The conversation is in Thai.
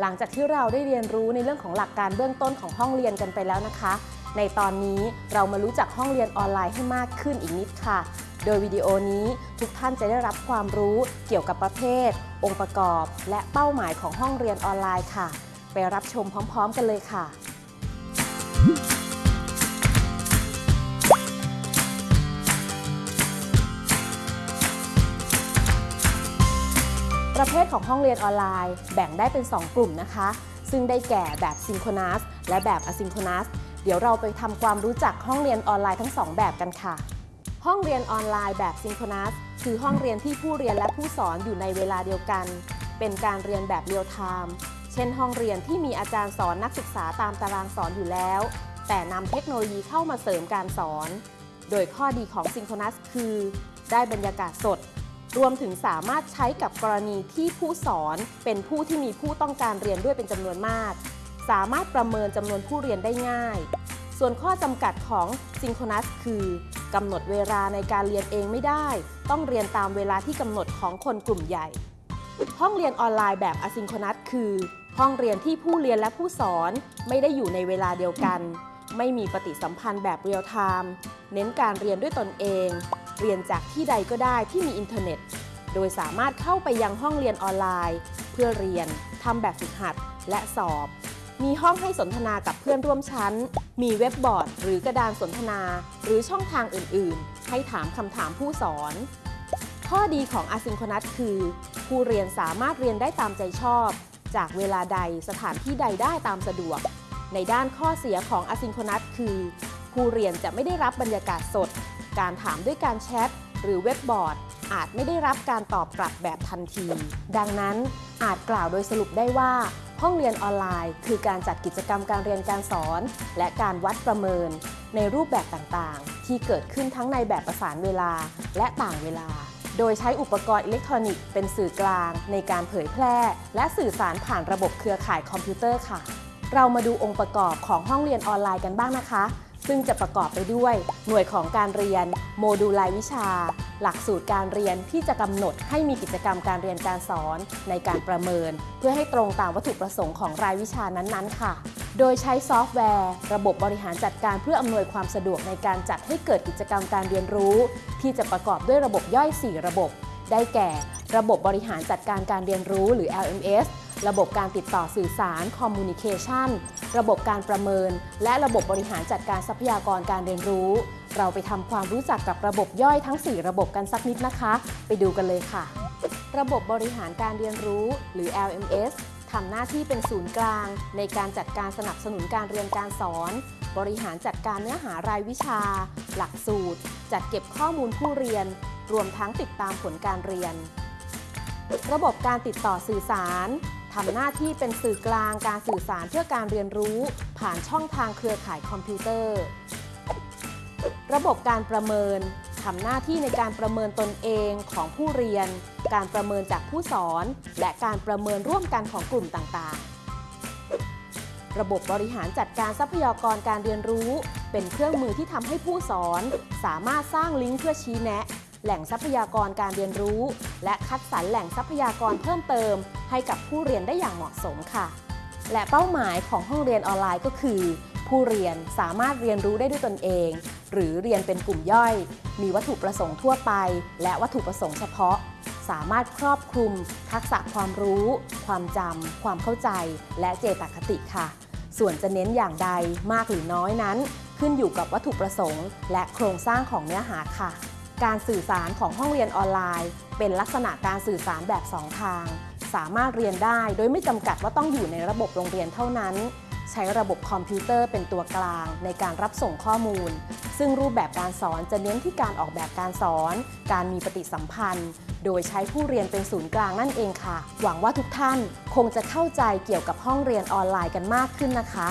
หลังจากที่เราได้เรียนรู้ในเรื่องของหลักการเบื้องต้นของห้องเรียนกันไปแล้วนะคะ ในตอนนี้เรามารู้จักห้องเรียนออนไลน์ให้มากขึ้นอีกนิดค่ะ โดยวิดีโอนี้ทุกท่านจะได้รับความรู้เกี่ยวกับประเภท องค์ประกอบ และเป้าหมายของห้องเรียนออนไลน์ค่ะ ไปรับชมพร้อม ๆ กันเลยค่ะ ประเภทของห้องเรียนออนไลน์ แบ่งได้เป็น 2 กลุ่มนะคะ ซึ่งได้แก่แบบ synchronous และแบบ asynchronous เดี๋ยวเราไปทำความรู้จักห้องเรียนออนไลน์ทั้ง 2 แบบกันค่ะ ห้องเรียนออนไลน์แบบ synchronous คือห้องเรียนที่ผู้เรียนและผู้สอนอยู่ในเวลาเดียวกัน เป็นการเรียนแบบเรียลไทม์เช่น ห้องเรียนที่มีอาจารย์สอนนักศึกษาตามตารางสอนอยู่แล้ว แต่นำเทคโนโลยีเข้ามาเสริมการสอน โดยข้อดีของ synchronous คือ ได้บรรยากาศสด รวมถึงสามารถใช้กับกรณีที่ผู้สอนเป็นผู้ที่มีผู้ต้องการเรียนด้วยเป็นจำนวนมาก สามารถประเมินจำนวนผู้เรียนได้ง่าย ส่วนข้อจำกัดของซิงโครนัสคือกำหนดเวลาในการเรียนเองไม่ได้ ต้องเรียนตามเวลาที่กำหนดของคนกลุ่มใหญ่ ห้องเรียนออนไลน์แบบอะซิงโครนัสคือ ห้องเรียนที่ผู้เรียนและผู้สอนไม่ได้อยู่ในเวลาเดียวกัน ไม่มีปฏิสัมพันธ์แบบเรียลไทม์เน้นการเรียนด้วยตนเอง เรียนจากที่ใดก็ได้ที่มีอินเทอร์เน็ต โดยสามารถเข้าไปยังห้องเรียนออนไลน์ เพื่อเรียนทำแบบฝึกหัด และสอบ มีห้องให้สนทนากับเพื่อนร่วมชั้น มีเว็บบอร์ด หรือกระดานสนทนา หรือช่องทางอื่น ๆ ให้ถามคำถามผู้สอน ข้อดีของ asynchronous คือ ผู้เรียนสามารถเรียนได้ตามใจชอบ จากเวลาใดสถานที่ใดได้ตามสะดวก ในด้านข้อเสียของ asynchronous คือ ผู้เรียนจะไม่ได้รับบรรยากาศสด การถามด้วยการแชทหรือเว็บบอร์ด อาจไม่ได้รับการตอบกลับแบบทันที ดังนั้นอาจกล่าวโดยสรุปได้ว่า ห้องเรียนออนไลน์ คือการจัดกิจกรรมการเรียนการสอน และการวัดประเมิน ในรูปแบบต่างๆ ที่เกิดขึ้นทั้งในแบบประสานเวลาและต่างเวลาโดยใช้อุปกรณ์อิเล็กทรอนิกส์เป็นสื่อกลางในการเผยแพร่ และสื่อสารผ่านระบบเครือข่ายคอมพิวเตอร์ค่ะ เรามาดูองค์ประกอบของห้องเรียนออนไลน์กันบ้างนะคะ ซึ่งจะประกอบไปด้วย หน่วยของการเรียน โมดูลรายวิชา หลักสูตรการเรียนที่จะกำหนดให้มีกิจกรรมการเรียนการสอนในการประเมิน เพื่อให้ตรงตามวัตถุประสงค์ของรายวิชานั้นๆ ค่ะ โดยใช้ซอฟต์แวร์ ระบบบริหารจัดการเพื่ออำนวยความสะดวกในการจัดให้เกิดกิจกรรมการเรียนรู้ ที่จะประกอบด้วยระบบย่อย 4 ระบบ ได้แก่ ระบบบริหารจัดการการเรียนรู้หรือ LMS ระบบการติดต่อสื่อสาร Communication ระบบการประเมิน และระบบบริหารจัดการทรัพยากรการเรียนรู้ เราไปทำความรู้จักกับระบบย่อยทั้ง 4 ระบบกันสักนิดนะคะ ไปดูกันเลยค่ะ ระบบบริหารการเรียนรู้ หรือ LMS ทำหน้าที่เป็นศูนย์กลาง ในการจัดการสนับสนุนการเรียนการสอน บริหารจัดการเนื้อหารายวิชา หลักสูตร จัดเก็บข้อมูลผู้เรียน รวมทั้งติดตามผลการเรียน ระบบการติดต่อสื่อสาร ทำหน้าที่เป็นสื่อกลางการสื่อสารเพื่อการเรียนรู้ ผ่านช่องทางเครือข่ายคอมพิวเตอร์ ระบบการประเมินทำหน้าที่ในการประเมินตนเองของผู้เรียน การประเมินจากผู้สอน และการประเมินร่วมกันของกลุ่มต่างๆ ระบบบริหารจัดการทรัพยากรการเรียนรู้ เป็นเครื่องมือที่ทำให้ผู้สอน สามารถสร้างลิงก์เพื่อชี้แนะ แหล่งทรัพยากรการเรียนรู้ และคัดสรรแหล่งทรัพยากรเพิ่มเติม ให้กับผู้เรียนได้อย่างเหมาะสมค่ะ และเป้าหมายของห้องเรียนออนไลน์ก็คือ ผู้เรียนสามารถเรียนรู้ได้ด้วยตนเอง หรือเรียนเป็นกลุ่มย่อย มีวัตถุประสงค์ทั่วไป และวัตถุประสงค์เฉพาะ สามารถครอบคลุม ทักษะความรู้ ความจำความเข้าใจ และเจตคติค่ะ ส่วนจะเน้นอย่างใดมากหรือน้อยนั้น ขึ้นอยู่กับวัตถุประสงค์ และโครงสร้างของเนื้อหาค่ะ การสื่อสารของห้องเรียนออนไลน์ เป็นลักษณะการสื่อสารแบบ2ทาง สามารถเรียนได้โดยไม่จำกัดว่าต้องอยู่ในระบบโรงเรียนเท่านั้น ใช้ระบบคอมพิวเตอร์เป็นตัวกลางในการรับส่งข้อมูล ซึ่งรูปแบบการสอนจะเน้นที่การออกแบบการสอน การมีปฏิสัมพันธ์ โดยใช้ผู้เรียนเป็นศูนย์กลางนั่นเองค่ะ หวังว่าทุกท่านคงจะเข้าใจเกี่ยวกับห้องเรียนออนไลน์กันมากขึ้นนะคะ